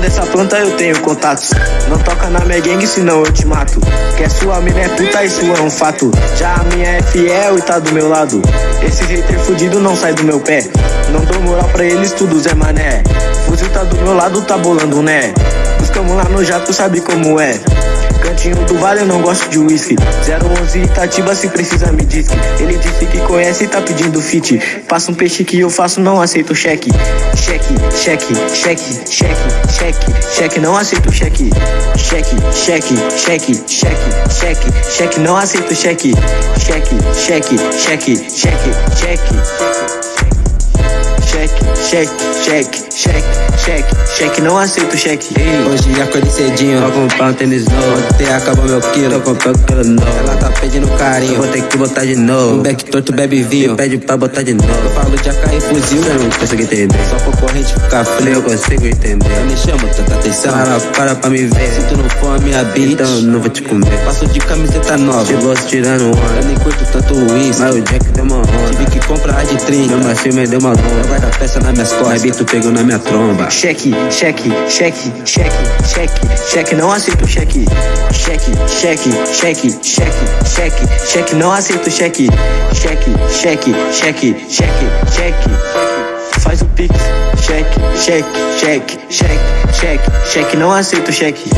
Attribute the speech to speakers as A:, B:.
A: Dessa planta eu tenho contatos. Não toca na minha gangue, senão eu te mato. Que é sua mina é puta, isso é um fato. Já a minha é fiel e tá do meu lado. Esse hater fudido não sai do meu pé. Não dou moral pra eles, tudo Zé Mané. Fuzil tá do meu lado, tá bolando, né? Buscamos lá no jato, sabe como é. Cantinho do vale, eu não gosto de whisky 011 Itatiba, se precisa me diz Ele disse que conhece e tá pedindo fit Passa um peixe que eu faço, não aceito cheque Cheque, cheque, cheque, cheque, cheque Cheque, não aceito cheque Cheque, cheque, cheque, cheque, cheque Cheque, não aceito cheque Cheque, cheque, cheque, cheque, cheque cheque, cheque, cheque, cheque, cheque, cheque, não aceito cheque.
B: Hoje acordei cedinho, vou comprar um tênis novo. Ontem acabou meu quilo, comprei um quilo novo. Ela tá pedindo carinho, vou ter que botar de novo. Um beck torto bebe vinho, pede pra botar de novo. Eu falo de AK e fuzil, eu não consigo entender. Só concorrente ficar frio, eu consigo entender. Eu me chamo, tanta atenção, para, para pra me ver. Se tu não for a minha bitch, então não vou te comer. Passo de camiseta nova, te tirando onda. Eu nem curto tanto isso, mas o Jack deu uma onda. Tive que comprar a de 30, meu macio me deu uma onda. Guarda peça na minhas costas, Bito pegou na minha tromba.
A: Cheque, cheque, cheque, cheque, cheque, cheque, não aceito cheque. Cheque, cheque, cheque, cheque, cheque, cheque, não aceito cheque. Cheque, cheque, cheque, cheque, cheque. Faz o pix, cheque, cheque, cheque, cheque, cheque, cheque, não aceito cheque.